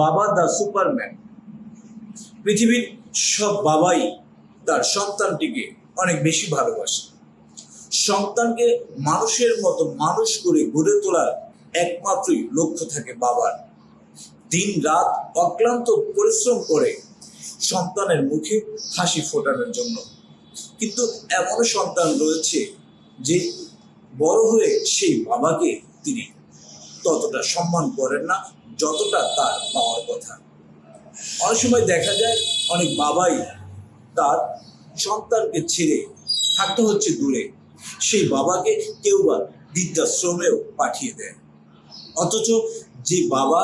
বাবা দা সুপারম্যান। পৃথিবীর সব বাবাই তার সন্তানটিকে অনেক বেশি ভালোবাসে। সন্তানকে মানুষের মতো মানুষ করে গড়ে তোলার একমাত্রই লক্ষ্য থাকে বাবার। দিন রাত অক্লান্ত পরিশ্রম করে সন্তানের মুখে হাসি ফোটানোর জন্য। কিন্তু এমন সন্তান রয়েছে যে বড় হয়ে সেই বাবাকে তিনি ততটা সম্মান করেন না যতটা তার পাওয়ার কথা। অনেক সময় দেখা যায় অনেক বাবাই তার সন্তানকে ছেড়ে থাকতে হচ্ছে দূরে। সেই বাবাকে কেউ বা বৃদ্ধাশ্রমেও পাঠিয়ে দেয়। অথচ যে বাবা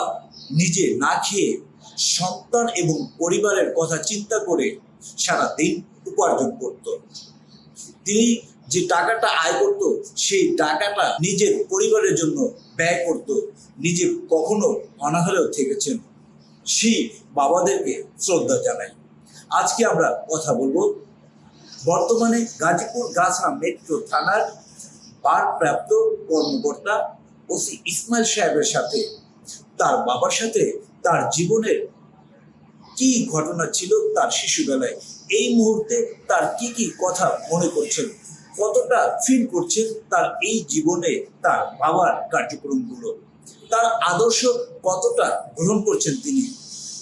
নিজে না খেয়ে সন্তান এবং পরিবারের কথা চিন্তা করে সারা দিন উপার্জন করত। তিনি যে টাকাটা আয় করত, সেই টাকাটা নিজের পরিবারের জন্য ব্যয় করত। নিজে কখনো অনাহারেও থেকেছেন। সেই বাবাদেরকে শ্রদ্ধা জানাই। আজকে আমরা কথা বলব বর্তমানে গাজীপুর গাছা মেট্রো থানার ভারপ্রাপ্ত কর্মকর্তা ওসি ইসমাইল সাহেবের সাথে। তার বাবার সাথে তার জীবনের কি ঘটনা ছিল তার শিশুবেলায়, এই মুহূর্তে তার কি কি কথা মনে করছেন কতটা ফিল করছেন তার এই জীবনে তার বাবার কার্যক্রমগুলো? তার আদর্শ কতটা গ্রহণ করছেন তিনি?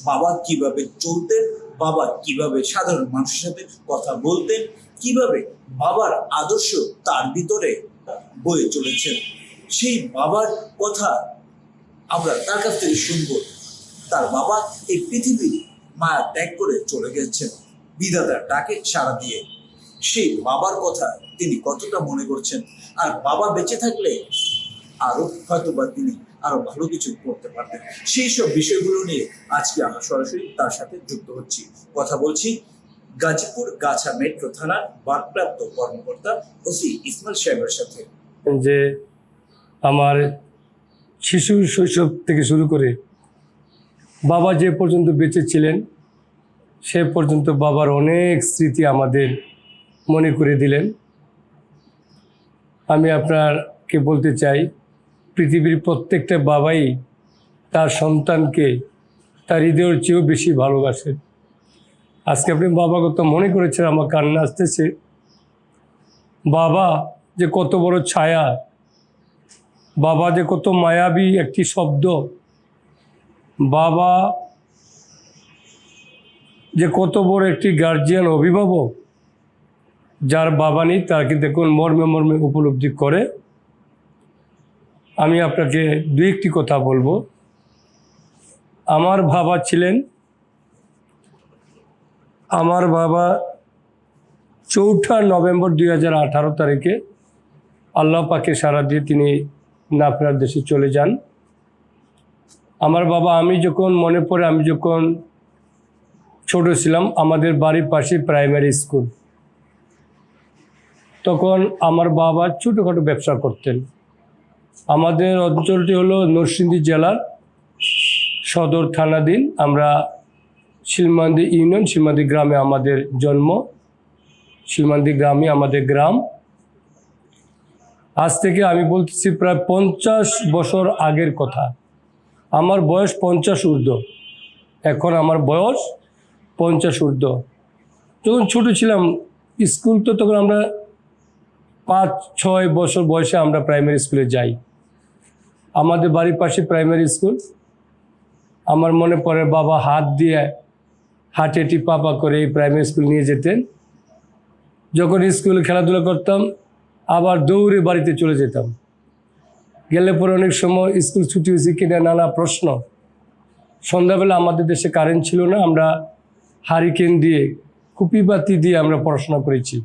বাবা কীভাবে চলতেন? বাবা কীভাবে সাধারণ মানুষের সাথে কথা বলতেন? কীভাবে বাবার আদর্শ তার ভিতরে বয়ে চলেছেন সেই বাবার কথা আমরা তার কাছ থেকে শুনব। তার বাবা এই পৃথিবী মায়া ত্যাগ করে চলে গেছেন। বিধাতার ডাকে সাড়া দিয়ে। সেই বাবার কথা তিনি কতটা মনে করছেন? আর বাবা বেঁচে থাকলে আরও হয়তো বা তিনি আরও ভালো কিছু করতে পারতেন। সেই সব বিষয়গুলো নিয়ে আজকে আমরা সরাসরি তার সাথে যুক্ত হচ্ছি। কথা বলছি গাজীপুর গাছা মেট্রো থানার ভারপ্রাপ্ত কর্মকর্তা ওসি ইসমাইল সাহেবের সাথে। যে আমার শিশু শৈশব থেকে শুরু করে বাবা যে পর্যন্ত বেঁচে ছিলেন, সে পর্যন্ত বাবার অনেক স্মৃতি আমাদের মনে করে দিলেন। আমি আপনাকে বলতে চাই, পৃথিবীর প্রত্যেকটা বাবাই তার সন্তানকে তার হৃদয়ের চেয়েও বেশি ভালোবাসেন। আজকে আপনি বাবা কত মনে করেছেন, আমার কান্না আসতেছে। বাবা যে কত বড় ছায়া, বাবা যে কত মায়াবী একটি শব্দ, বাবা যে কত বড় একটি গার্জিয়ান অভিভাবক যার বাবা নেই তার কিন্তু এখন মর্মে মর্মে উপলব্ধি করে। আমি আপনাকে দু একটি কথা বলব। আমার বাবা ছিলেন, আমার বাবা চৌঠা নভেম্বর দুই হাজার আঠারো তারিখে আল্লাহ পাকে সারা দিয়ে তিনি নাফরার দেশে চলে যান। আমার বাবা, আমি যখন মনে পড়ে, আমি যখন ছোট ছিলাম, আমাদের বাড়ির পাশে প্রাইমারি স্কুল তখন আমার বাবা ছোটোখাটো ব্যবসা করতেন। আমাদের অঞ্চলটি হলো নরসিংদী জেলার সদর থানাধীন। আমরা শিলমান্দি ইউনিয়ন, শিলমান্দি গ্রামে আমাদের জন্ম। শিলমান্দি গ্রামে আমাদের গ্রাম। আজ থেকে আমি বলতেছি প্রায় পঞ্চাশ বছর আগের কথা। আমার বয়স পঞ্চাশ ঊর্ধ্ব। এখন আমার বয়স পঞ্চাশ ঊর্ধ্ব। যখন ছোটো ছিলাম, স্কুল তো তখন আমরা পাঁচ, ছয় বছর বয়সে আমরা প্রাইমারি স্কুলে যাই। আমাদের বাড়ির পাশে প্রাইমারি স্কুল আমার মনে পড়ে বাবা হাত দিয়ে হাটে টিপাপা করে এই প্রাইমারি স্কুল নিয়ে যেতেন। যখন স্কুলে খেলাধুলা করতাম, আবার দৌড়ে বাড়িতে চলে যেতাম। গেলে পরে অনেক সময় স্কুল ছুটি হয়েছে কিনা নানা প্রশ্ন। সন্ধ্যাবেলা আমাদের দেশে কারেন্ট ছিল না, আমরা হারিকেন দিয়ে, কুপিবাতি দিয়ে আমরা পড়াশোনা করেছি।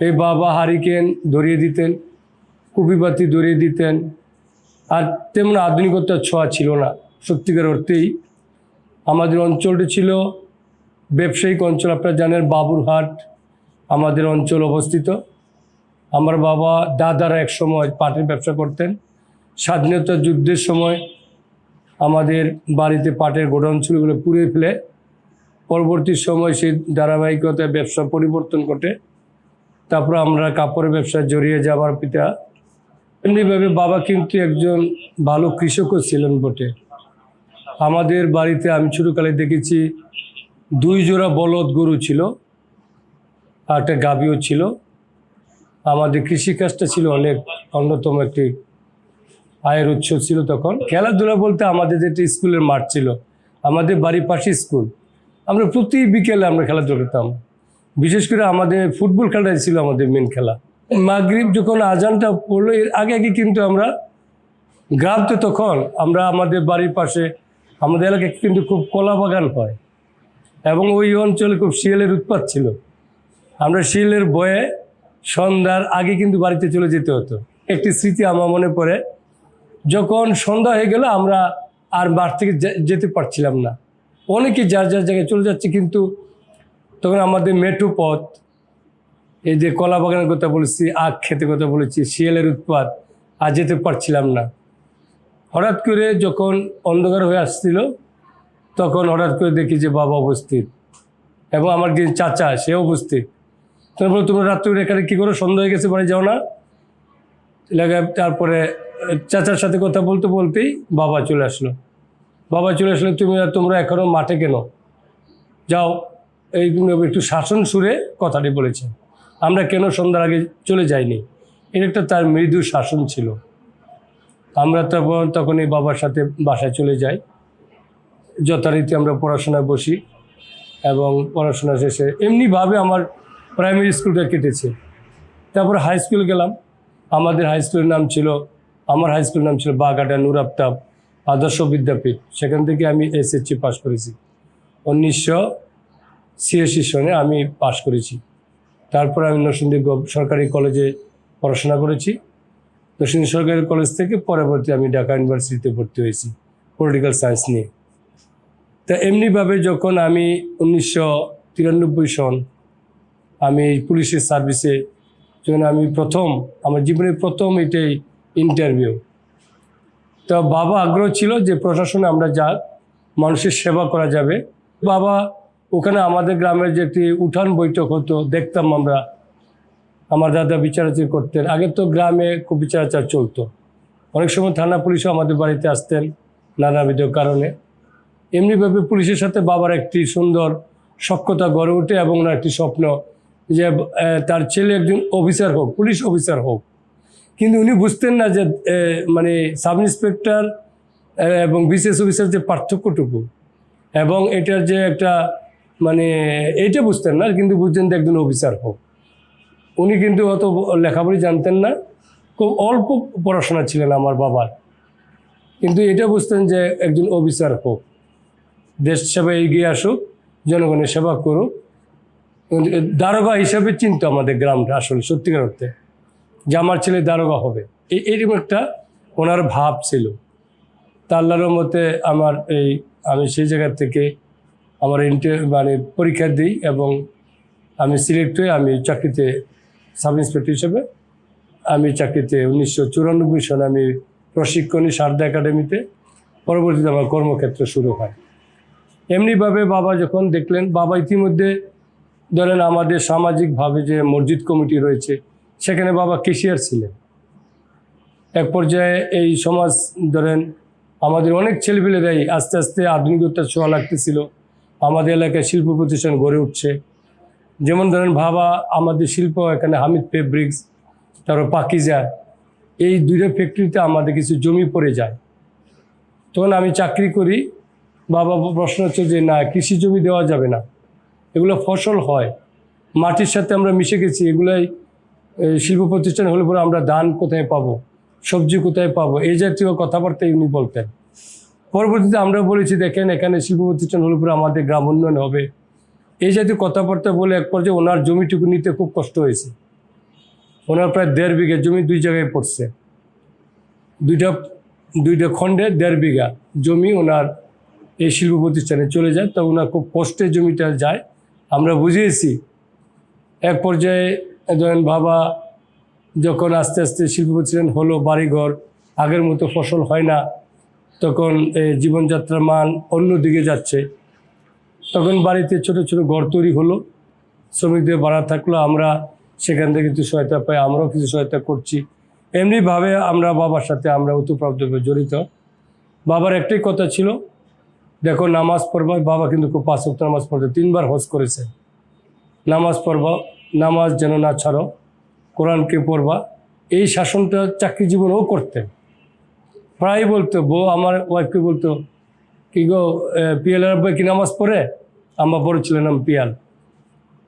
এই বাবা হারিকেন ধরিয়ে দিতেন কুপিবাতি ধরিয়ে দিতেন। আর তেমন আধুনিকতার ছোঁয়া ছিল না, সত্যিকার অর্থেই। আমাদের অঞ্চলটি ছিল ব্যবসায়িক অঞ্চল, আপনারা জানেন বাবুরহাট আমাদের অঞ্চল অবস্থিত। আমার বাবা দাদারা এক সময় পাটের ব্যবসা করতেন। স্বাধীনতা যুদ্ধের সময় আমাদের বাড়িতে পাটের গোডাউন ছিল ওগুলো পুড়ে ফেলে। পরবর্তী সময় সেই ধারাবাহিকতায় ব্যবসা পরিবর্তন ঘটে। তারপর আমরা কাপড়ের ব্যবসায় জড়িয়ে যাবার পিতা। এমনিভাবে বাবা কিন্তু একজন ভালো কৃষকও ছিলেন বটে। আমাদের বাড়িতে আমি ছোটোকালে দেখেছি, দুই জোড়া বলদ গরু ছিল, আর একটা গাভীও ছিল। আমাদের কৃষিকাজটা ছিল অনেক অন্যতম একটি আয়ের উৎস ছিল তখন। খেলাধুলা বলতে আমাদের যেটা স্কুলের মাঠ ছিল, আমাদের বাড়ির পাশে স্কুল। আমরা প্রতি বিকেলে আমরা খেলাধুলা করতাম। বিশেষ করে আমাদের ফুটবল খেলাটাই ছিল আমাদের মেন খেলা। মাগরিব যখন আজানটা পড়ল, এর আগে আগে কিন্তু আমরা গ্রাম তো তখন আমরা আমাদের বাড়ির পাশে, আমাদের এলাকায় কিন্তু খুব কলা বাগান হয় এবং ওই অঞ্চলে খুব শিয়ালের উৎপাত ছিল। আমরা শিয়ালের বয়ে সন্ধ্যার আগে কিন্তু বাড়িতে চলে যেতে হতো। একটি স্মৃতি আমার মনে পড়ে, যখন সন্ধ্যা হয়ে গেল, আমরা আর মাঠ থেকে যেতে পারছিলাম না। অনেকে যার যার জায়গায় চলে যাচ্ছে, কিন্তু তখন আমাদের মেঠো পথ, এই যে কলা বাগানের কথা বলেছি, আখ খেতে কথা বলেছি, শিয়ালের উৎপাত, আর যেতে পারছিলাম না। হঠাৎ করে যখন অন্ধকার হয়ে আসছিল, তখন হঠাৎ করে দেখি যে বাবা উপস্থিত এবং আমার যে চাচা সে উপস্থিত। তারপরে তোমরা রাত্রে এখানে কী করো? সন্ধ্যা হয়ে গেছে, বাড়ি যাও না। তারপরে চাচার সাথে কথা বলতে বলতেই বাবা চলে আসলো। বাবা চলে আসলো, তুমি তোমরা এখনও মাঠে কেন? যাও। এইগুলো একটু শাসন সুরে কথাটি বলেছে। আমরা কেন সন্ধ্যার আগে চলে যাইনি? এটা একটা তার মৃদু শাসন ছিল। আমরা তখন তখন এই বাবার সাথে বাসায় চলে যাই। যথারীতি আমরা পড়াশোনায় বসি এবং পড়াশোনা শেষে এমনিভাবে আমার প্রাইমারি স্কুলটা কেটেছে। তারপর হাই স্কুল গেলাম। আমাদের হাই স্কুলের নাম ছিল, আমার হাই স্কুলের নাম ছিল বাঘাটা নুর আফতাব আদর্শ বিদ্যাপীঠ। সেখান থেকে আমি এসএসসি পাস করেছি। উনিশশো ছিয়াশি সনে আমি পাশ করেছি। তারপর আমি নরসিংদী সরকারি কলেজে পড়াশোনা করেছি। নরসিংদী সরকারি কলেজ থেকে পরবর্তী আমি ঢাকা ইউনিভার্সিটিতে ভর্তি হয়েছি, পলিটিক্যাল সায়েন্স নিয়ে। তা এমনিভাবে যখন আমি উনিশশো তিরানব্বই সন আমি পুলিশের সার্ভিসে যখন আমি প্রথম, আমার জীবনের প্রথম এটাই ইন্টারভিউ, তো বাবা আগ্রহ ছিল যে প্রশাসনে আমরা যা মানুষের সেবা করা যাবে। বাবা ওখানে আমাদের গ্রামের যে একটি উঠান বৈঠক হতো, দেখতাম আমরা। আমার দাদা বিচারাচার করতেন। আগে তো গ্রামে খুব বিচারাচার চলতো। অনেক সময় থানা পুলিশও আমাদের বাড়িতে আসতেন নানাবিধ কারণে। এমনিভাবে পুলিশের সাথে বাবার একটি সুন্দর সক্ষতা গড়ে ওঠে এবং ওনার একটি স্বপ্ন যে তার ছেলে একজন অফিসার হোক, পুলিশ অফিসার হোক। কিন্তু উনি বুঝতেন না যে মানে সাব ইন্সপেক্টর এবং বিশেষ অফিসার যে পার্থক্যটুকু। এবং এটার যে একটা মানে এইটা বুঝতেন না, কিন্তু বুঝতেন যে একজন অফিসার হোক। উনি কিন্তু অত লেখাপড়ি জানতেন না, খুব অল্প পড়াশোনা ছিলেন আমার বাবার। কিন্তু এটা বুঝতেন যে একজন অফিসার হোক। দেশ সেবায় এগিয়ে আসুক, জনগণের সেবা করুক। দারোগা হিসাবে চিনতো আমাদের গ্রামটা আসলে সত্যিকার অর্থে, যে আমার ছেলে দারোগা হবে। এই এরকম একটা ওনার ভাব ছিল। তা আল্লাহর মতে আমার এই, আমি সেই জায়গা থেকে আমার ইন্টার মানে পরীক্ষা দিই এবং আমি সিলেক্ট হয়ে আমি চাকরিতে সাব ইন্সপেক্টর হিসেবে আমি চাকরিতে উনিশশো চুরানব্বই সনে আমি প্রশিক্ষণী সারদা একাডেমিতে পরবর্তীতে আমার কর্মক্ষেত্র শুরু হয়। এমনিভাবে বাবা যখন দেখলেন, বাবা ইতিমধ্যে ধরেন আমাদের সামাজিকভাবে যে মসজিদ কমিটি রয়েছে, সেখানে বাবা কেশিয়ার ছিলেন। এক পর্যায়ে এই সমাজ ধরেন আমাদের অনেক ছেলেপেলেরাই আস্তে আস্তে আধুনিকতার ছোঁয়া লাগতেছিল। আমাদের এলাকায় শিল্প প্রতিষ্ঠান গড়ে উঠছে। যেমন ধরেন ভাবা, আমাদের শিল্প এখানে হামিদ ফেব্রিক্স তারপর পাকিজা, এই দুইটা ফ্যাক্টরিতে আমাদের কিছু জমি পড়ে যায়। তখন আমি চাকরি করি, বাবা প্রশ্ন হচ্ছে যে, না, কৃষি জমি দেওয়া যাবে না। এগুলো ফসল হয়। মাটির সাথে আমরা মিশে গেছি, এগুলাই শিল্প প্রতিষ্ঠান হলে পরে আমরা ধান কোথায় পাবো? সবজি কোথায় পাবো? এই জাতীয় কথাবার্তা উনি বলতেন। পরবর্তীতে আমরা বলেছি, দেখেন এখানে শিল্প প্রতিষ্ঠান হলে পরে আমাদের গ্রাম উন্নয়ন হবে। এই জাতীয় কথাবার্তা বলে এক পর্যায়ে ওনার জমিটুকু নিতে খুব কষ্ট হয়েছে। ওনার প্রায় দেড় বিঘা জমি দুই জায়গায় পড়ছে। দুইটা দুইটা খণ্ডে দেড় বিঘা জমি ওনার এই শিল্প প্রতিষ্ঠানে চলে যায়। তো ওনার খুব কষ্টে জমিটা যায়। আমরা বুঝিয়েছি, এক পর্যায়ে ধরেন বাবা যখন আস্তে আস্তে শিল্প প্রতিষ্ঠান হলো, বাড়িঘর, আগের মতো ফসল হয় না। তখন জীবনযাত্রার মান অন্যদিকে যাচ্ছে। তখন বাড়িতে ছোট ছোট ঘর তৈরি হলো। শ্রমিকদের বাড়া থাকল, আমরা সেখান থেকে কিছু সহায়তা পাই, আমরাও কিছু সহায়তা করছি। এমনিভাবে আমরা বাবার সাথে আমরা ওতপ্রাপ্তভাবে জড়িত। বাবার একটাই কথা ছিল, দেখো নামাজ পড়বা, বাবা কিন্তু খুব পাঁচ ওয়াক্ত নামাজ পড়তে তিনবার হজ করেছে। নামাজ পড়বা, নামাজ যেন না ছাড়ো, কোরআনকে পড়বা, এই শাসনটা চাকরি জীবনেও করতেন। প্রায় বলতো, বউ আমার ওয়াইফকে বলতো, কি গো পিয়ালের আব্বা কি নামাজ পড়ে? আমার বড় ছেলের নাম পিয়াল।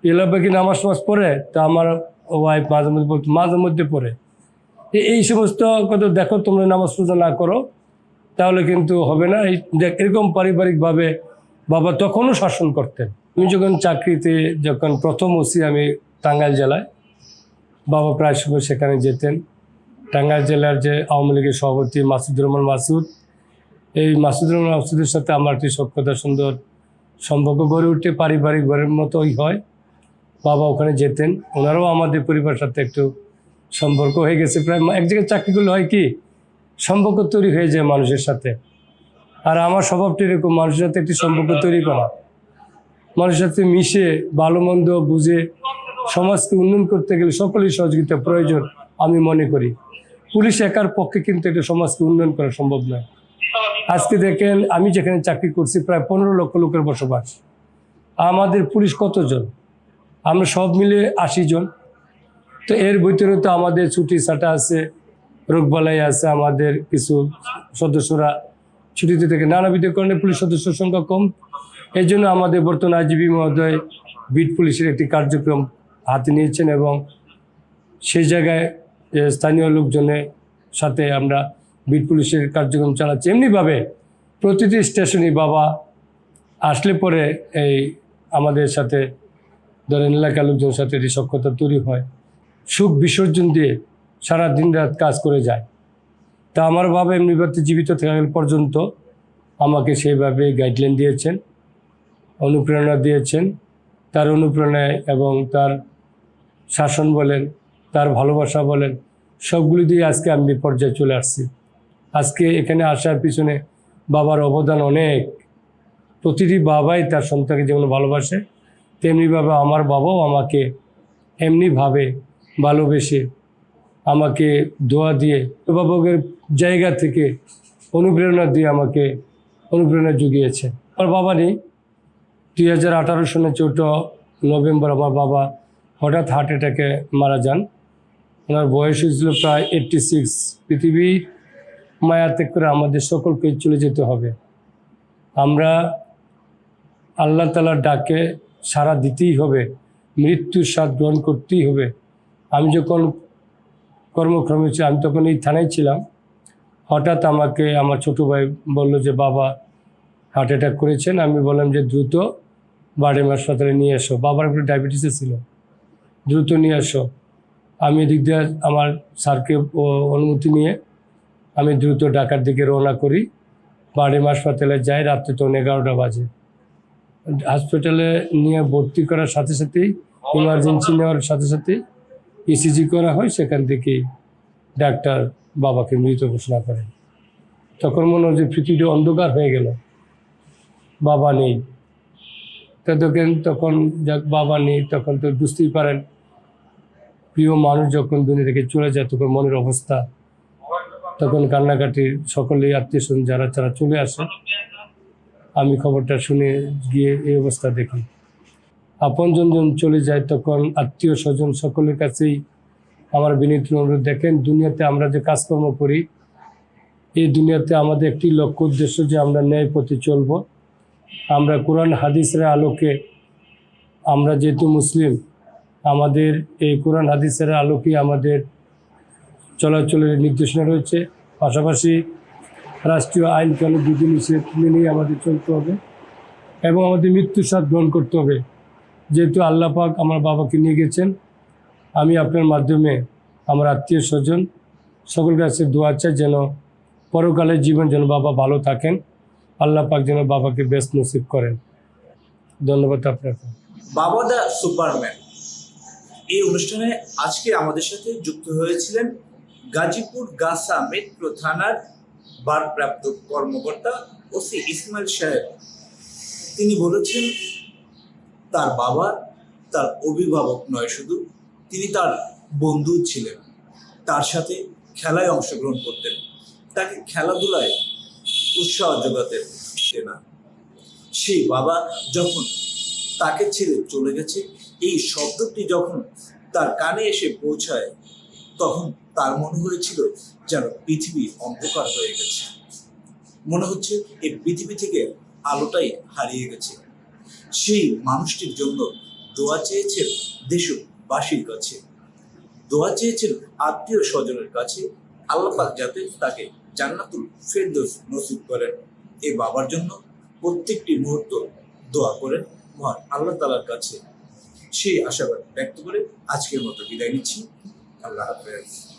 পিয়াল আব্বা কি নামাজ নামাজ পড়ে? তা আমার ওয়াইফ মাঝে মধ্যে বলতো, মাঝে মধ্যে পড়ে। এই সমস্ত কথা দেখো, তোমরা নামাজ পূজা না করো, তাহলে কিন্তু হবে না। এই দেখ, এরকম পারিবারিকভাবে বাবা তখনও শাসন করতেন। আমি যখন চাকরিতে যখন প্রথম ওসি আমি টাঙ্গাইল জেলায়, বাবা প্রায় সময় সেখানে যেতেন। টাঙ্গাইল জেলার যে আওয়ামী লীগের সভাপতি মাসুদুর রহমান মাসুদ, এই মাসুদুর রহমান মাসুদের সাথে আমার একটি সক্ষতা সুন্দর সম্পর্ক গড়ে উঠে, পারিবারিক ঘরের মতোই হয়। বাবা ওখানে যেতেন, ওনারাও আমাদের পরিবারের সাথে একটু সম্পর্ক হয়ে গেছে। প্রায় এক জায়গায় চাকরি করলে হয় কি, সম্পর্ক তৈরি হয়ে যায় মানুষের সাথে। আর আমার স্বভাবটি এরকম, মানুষের সাথে একটি সম্পর্ক তৈরি করা। মানুষের সাথে মিশে, ভালো মন্দ বুঝে, সমাজকে উন্নয়ন করতে গেলে সকলেই সহযোগিতা প্রয়োজন আমি মনে করি। পুলিশ একার পক্ষে কিন্তু একটা সমাজকে উন্নয়ন করা সম্ভব নয়। আজকে দেখেন, আমি যেখানে চাকরি করছি, প্রায় পনেরো লক্ষ লোকের বসবাস। আমাদের পুলিশ কতজন? আমরা সব মিলে আশি জন। তো এর ভিতরে তো আমাদের ছুটি ছাটা আছে রোগবালাই আছে, আমাদের কিছু সদস্যরা ছুটিতে থেকে। নানাবিধ কারণে পুলিশ সদস্যের সংখ্যা কম। এই জন্য আমাদের বর্তমান আইজিবি মহোদয় বিট পুলিশের একটি কার্যক্রম হাতে নিয়েছেন এবং সেই জায়গায় স্থানীয় লোকজনের সাথে আমরা বিট পুলিশের কার্যক্রম চালাচ্ছি। এমনিভাবে প্রতিটি স্টেশনই বাবা আসলে পরে এই আমাদের সাথে ধরেন এলাকার লোকজনের সাথে এটি সক্ষতা তৈরি হয়, সুখ বিসর্জন দিয়ে সারা দিন রাত কাজ করে যায়। তা আমার বাবা এমনিভাবে জীবিত থাকা পর্যন্ত আমাকে সেইভাবে গাইডলাইন দিয়েছেন, অনুপ্রেরণা দিয়েছেন। তার অনুপ্রেরণায় এবং তার শাসন বলেন তার ভালোবাসা বলেন, সবগুলি দিয়ে আজকে আমি এই পর্যায়ে চলে আসছি। আজকে এখানে আসার পিছনে বাবার অবদান অনেক। প্রতিটি বাবাই তার সন্তানকে যেমন ভালোবাসে তেমনিভাবে আমার বাবাও আমাকে এমনিভাবে ভালোবেসে আমাকে দোয়া দিয়ে, অভিভাবকের জায়গা থেকে অনুপ্রেরণা দিয়ে আমাকে অনুপ্রেরণা জুগিয়েছে। আমার বাবা নেই। দুই হাজার আঠারো সনে চৌঠা নভেম্বর আমার বাবা হঠাৎ হার্ট অ্যাটাকে মারা যান। ওনার বয়স হয়েছিল প্রায় এইট্টি সিক্স পৃথিবীর মায়া ত্যাগ করে আমাদের সকলকে চলে যেতে হবে। আমরা আল্লাহ তালার ডাকে সারা দিতেই হবে, মৃত্যুর স্বাদ গ্রহণ করতেই হবে। আমি যখন কর্মক্রমে আমি তখন এই থানায় ছিলাম। হঠাৎ আমাকে আমার ছোটো ভাই বলল যে, বাবা হার্ট অ্যাটাক করেছেন। আমি বললাম যে, দ্রুত বাড়ির হাসপাতালে নিয়ে এসো। বাবার একটু ডায়াবেটিসে ছিল। দ্রুত নিয়ে এসো। আমি এদিক দিয়ে আমার স্যারকে অনুমতি নিয়ে আমি দ্রুত ঢাকার দিকে রওনা করি। বাড়ির হাসপাতালে যাই, রাত্রে তখন এগারোটা বাজে। হসপিটালে নিয়ে ভর্তি করার সাথে সাথেই ইমার্জেন্সি নেওয়ার সাথে সাথে ইসিজি করা হয়, সেখান থেকেই ডাক্তার বাবাকে মৃত ঘোষণা করেন। তখন মনে হয় যে পৃথিবীটা অন্ধকার হয়ে গেল। বাবা নেই। তো দেখেন তখন যাক, বাবা নেই, তখন তো বুঝতেই পারেন প্রিয় মানুষ যখন দুনিয়া থেকে চলে যায়, তখন মনের অবস্থা, তখন কান্নাকাটির সকলেই আত্মীয় স্বজন যারা যারা চলে আসে। আমি খবরটা শুনে গিয়ে এই অবস্থা দেখি। আপনজন যখন চলে যায়, তখন আত্মীয় স্বজন সকলের কাছেই আমার বিনীত অনুরোধ, দেখেন দুনিয়াতে আমরা যে কাজকর্ম করি, এই দুনিয়াতে আমাদের একটি লক্ষ্য উদ্দেশ্য যে আমরা ন্যায় পথে চলবো। আমরা কোরআন, হাদিসের আলোকে আমরা যেহেতু মুসলিম আমাদের এই কোরআন হাদিসের আলোকে আমাদের চলাচলের নির্দেশনা রয়েছে। পাশাপাশি রাষ্ট্রীয় আইন কানুন বিধি নিষেধ মেনেই আমাদের চলতে হবে এবং আমাদের মৃত্যুর স্বাদ গ্রহণ করতে হবে। যেহেতু আল্লাহ পাক আমার বাবাকে নিয়ে গেছেন, আমি আপনার মাধ্যমে আমার আত্মীয় স্বজন সকল কাছে দোয়া চাই যেন পরকালের জীবন যেন বাবা ভালো থাকেন, আল্লাহ পাক যেন বাবাকে বেস্ট নসিব করেন। ধন্যবাদ আপনাকে। বাবা দা সুপারম্যান। এই অনুষ্ঠানে আজকে আমাদের সাথে যুক্ত হয়েছিলেন গাজীপুর গাসা মেট্রো থানার ভারপ্রাপ্ত কর্মকর্তা ওসি ইসমাইল সাহেব। তিনি বলেছেন, তার বাবা তার অভিভাবক নয় শুধু, তিনি তার বন্ধু ছিলেন। তার সাথে খেলায় অংশগ্রহণ করতেন। তাকে খেলাধুলায় উৎসাহ যোগাতেন না। সেই বাবা যখন তাকে ছেড়ে চলে গেছে এই শব্দটি যখন তার কানে এসে পৌঁছায়, তখন তার মনে হয়েছিল যেন পৃথিবী অন্ধকার হয়ে গেছে। মনে হচ্ছে এই পৃথিবী থেকে আলোটাই হারিয়ে গেছে। সেই মানুষটির জন্য দোয়া চেয়েছেন দেশবাসীর কাছে। দোয়া চেয়েছেন আত্মীয় স্বজনের কাছে। আল্লাহ পাক যাতে তাকে জান্নাতুল ফেরদৌস নসিব করেন। এই বাবার জন্য প্রত্যেকটি মুহূর্ত দোয়া করেন। মহান আল্লাহ তালার কাছে সেই আশাবাদ ব্যক্ত করে আজকের মতো বিদায় নিচ্ছি। আল্লাহ হাফেজ।